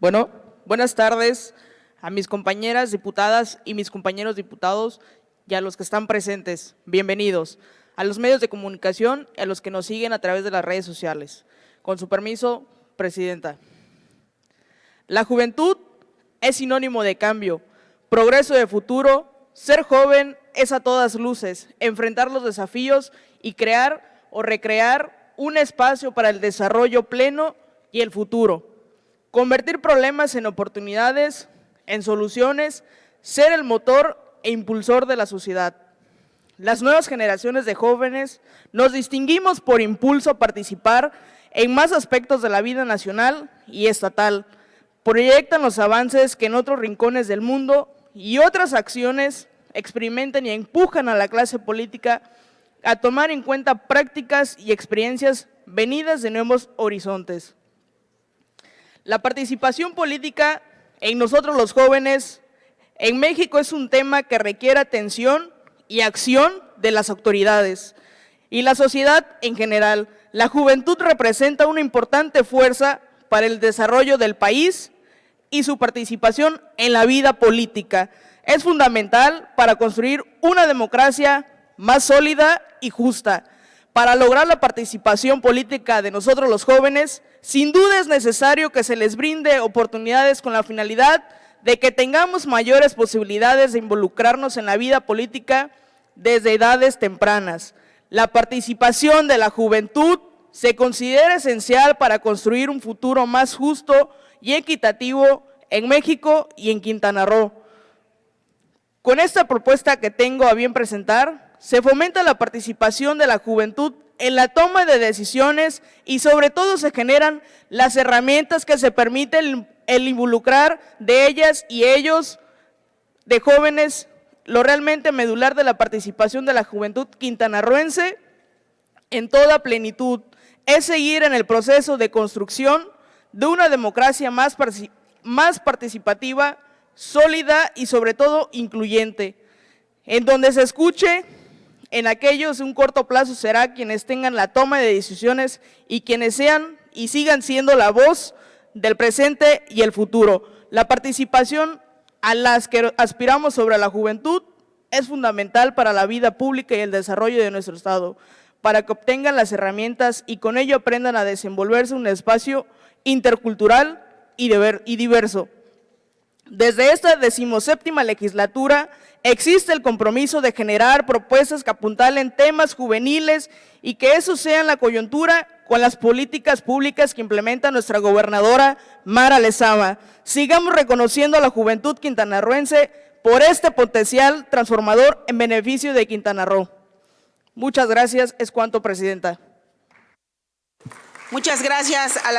Bueno, buenas tardes a mis compañeras diputadas y mis compañeros diputados y a los que están presentes. Bienvenidos a los medios de comunicación y a los que nos siguen a través de las redes sociales. Con su permiso, Presidenta. La juventud es sinónimo de cambio, progreso de futuro, ser joven es a todas luces, enfrentar los desafíos y crear o recrear un espacio para el desarrollo pleno y el futuro. Convertir problemas en oportunidades, en soluciones, ser el motor e impulsor de la sociedad. Las nuevas generaciones de jóvenes nos distinguimos por impulso a participar en más aspectos de la vida nacional y estatal. Proyectan los avances que en otros rincones del mundo y otras acciones experimentan y empujan a la clase política a tomar en cuenta prácticas y experiencias venidas de nuevos horizontes. La participación política en nosotros los jóvenes en México es un tema que requiere atención y acción de las autoridades y la sociedad en general. La juventud representa una importante fuerza para el desarrollo del país y su participación en la vida política. Es fundamental para construir una democracia más sólida y justa. Para lograr la participación política de nosotros los jóvenes, sin duda es necesario que se les brinde oportunidades con la finalidad de que tengamos mayores posibilidades de involucrarnos en la vida política desde edades tempranas. La participación de la juventud se considera esencial para construir un futuro más justo y equitativo en México y en Quintana Roo. Con esta propuesta que tengo a bien presentar, se fomenta la participación de la juventud en la toma de decisiones y sobre todo se generan las herramientas que se permiten el involucrar de ellas y ellos, de jóvenes, lo realmente medular de la participación de la juventud quintanarroense en toda plenitud, es seguir en el proceso de construcción de una democracia más, más participativa, sólida y sobre todo incluyente, en donde se escuche en aquellos un corto plazo será quienes tengan la toma de decisiones y quienes sean y sigan siendo la voz del presente y el futuro. La participación a las que aspiramos sobre la juventud es fundamental para la vida pública y el desarrollo de nuestro Estado, para que obtengan las herramientas y con ello aprendan a desenvolverse un espacio intercultural y diverso. Desde esta decimoséptima legislatura existe el compromiso de generar propuestas que apuntalen temas juveniles y que eso sea en la coyuntura con las políticas públicas que implementa nuestra gobernadora Mara Lezama. Sigamos reconociendo a la juventud quintanarroense por este potencial transformador en beneficio de Quintana Roo. Muchas gracias, es cuanto, Presidenta. Muchas gracias a la